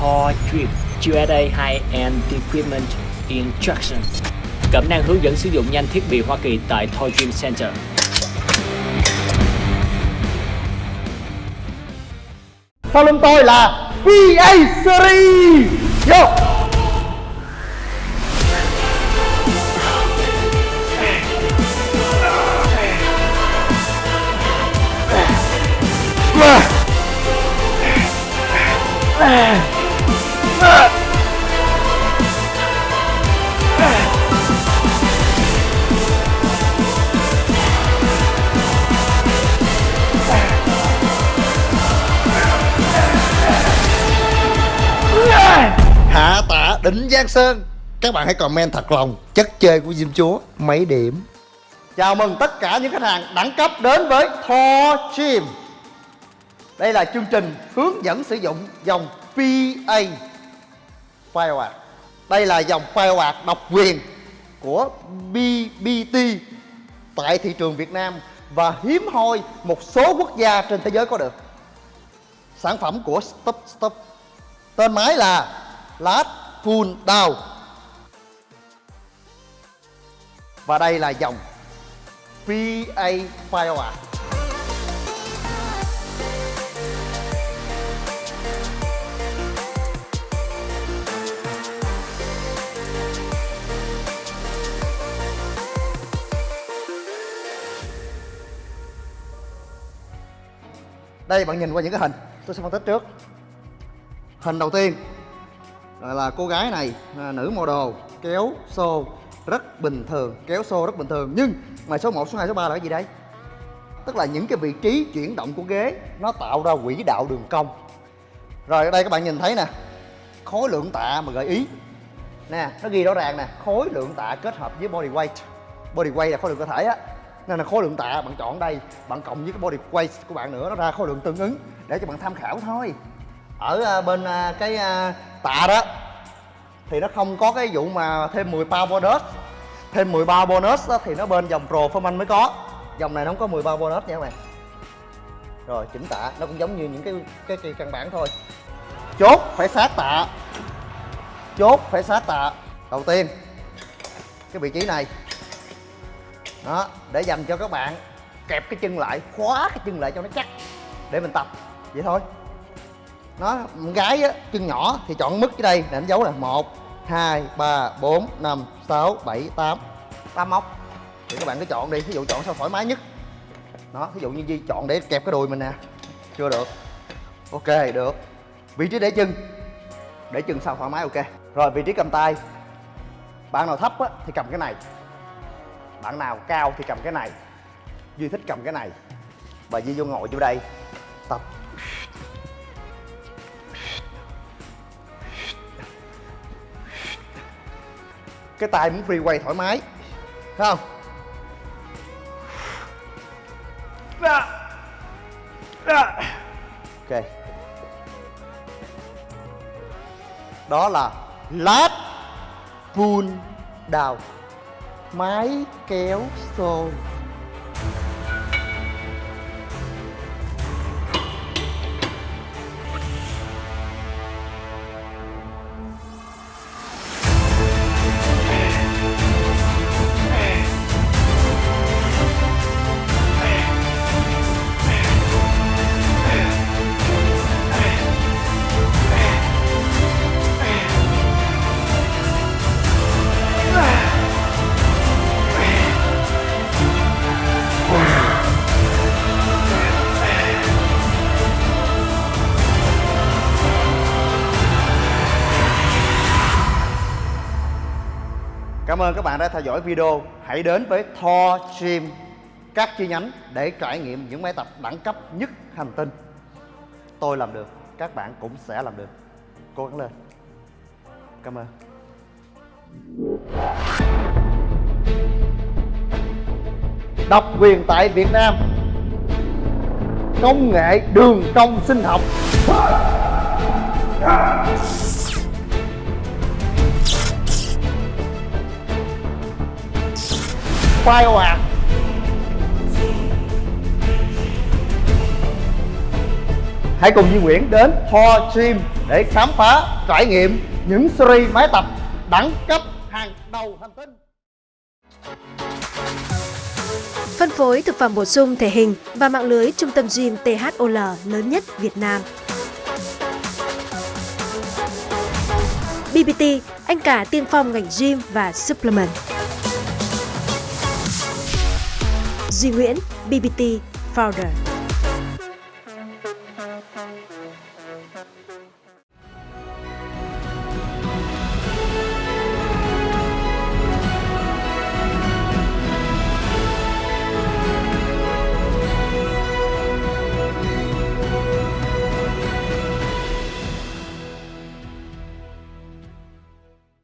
Thor Drip USA High-End Equipment Instruction. Cẩm năng hướng dẫn sử dụng nhanh thiết bị Hoa Kỳ tại Thor Dream Center. Sau lưng tôi là PA Series. Yo! Đỉnh Giang Sơn. Các bạn hãy comment thật lòng, Chất chơi của Diêm Chúa, mấy điểm. Chào mừng tất cả những khách hàng đẳng cấp đến với Thor Gym Đây là chương trình hướng dẫn sử dụng dòng PA Firework Đây là dòng Firework độc quyền của BBT tại thị trường Việt Nam và hiếm hoi một số quốc gia trên thế giới có được. Sản phẩm của Stop Stop. Tên máy là Last Full Down. Và đây là dòng PA Fire. đây, bạn nhìn qua những cái hình. Tôi sẽ phân tích trước. Hình đầu tiên là, là cô gái này à, nữ model kéo xô rất bình thường kéo xô rất bình thường. Nhưng mà số 1, số 2, số 3 là cái gì đây? Tức là những cái vị trí chuyển động của ghế nó tạo ra quỹ đạo đường cong. Rồi ở đây các bạn nhìn thấy nè khối lượng tạ mà gợi ý. Nè nó ghi rõ ràng nè khối lượng tạ kết hợp với body weight. Body weight là khối lượng cơ thể á. Nên là khối lượng tạ bạn chọn đây bạn cộng với cái body weight của bạn nữa nó ra khối lượng tương ứng để cho bạn tham khảo thôi. Ở à, bên à, cái à, tạ đó. Thì nó không có cái vụ mà thêm 10 pound bonus. Thêm 10 pound bonus đó, thì nó bên dòng pro performance mới có. Dòng này nó không có 10 pound bonus nha các bạn. Rồi chỉnh tạ. Nó cũng giống như những cái cái, kỳ căn bản thôi. Chốt phải sát tạ. Chốt phải sát tạ. Đầu tiên cái vị trí này. Đó để dành cho các bạn kẹp cái chân lại khóa cái chân lại cho nó chắc để mình tập. Vậy thôi nó gái á chân nhỏ thì chọn mức cái đây để đánh dấu là một hai ba bốn năm sáu bảy tám. Tám móc. Thì các bạn cứ chọn đi ví dụ chọn sao thoải mái nhất. Đó ví dụ như Di chọn để kẹp cái đùi mình nè. Chưa được. Ok được. Vị trí để chân. Để chân sao thoải mái ok. Rồi vị trí cầm tay. Bạn nào thấp á, thì cầm cái này. Bạn nào cao thì cầm cái này. Duy thích cầm cái này. Và duy vô ngồi vô đây. Tập cái tay muốn free quay thoải mái. Thấy không? Ok. Đó là lát pull down máy kéo xô Cảm ơn các bạn đã theo dõi video. Hãy đến với Thor Gym các chi nhánh để trải nghiệm những máy tập đẳng cấp nhất hành tinh. Tôi làm được, các bạn cũng sẽ làm được. Cố gắng lên. Cảm ơn. Độc quyền tại Việt Nam Công nghệ đường cong sinh học quay ồ ạt hãy cùng Duy Nguyễn đến Ho Gym để khám phá trải nghiệm những series máy tập đẳng cấp hàng đầu hành tinh Phân phối thực phẩm bổ sung thể hình và mạng lưới trung tâm gym THOL lớn nhất Việt Nam. BBT, anh cả tiên phong ngành gym và supplement. Duy Nguyễn, BBT Founder.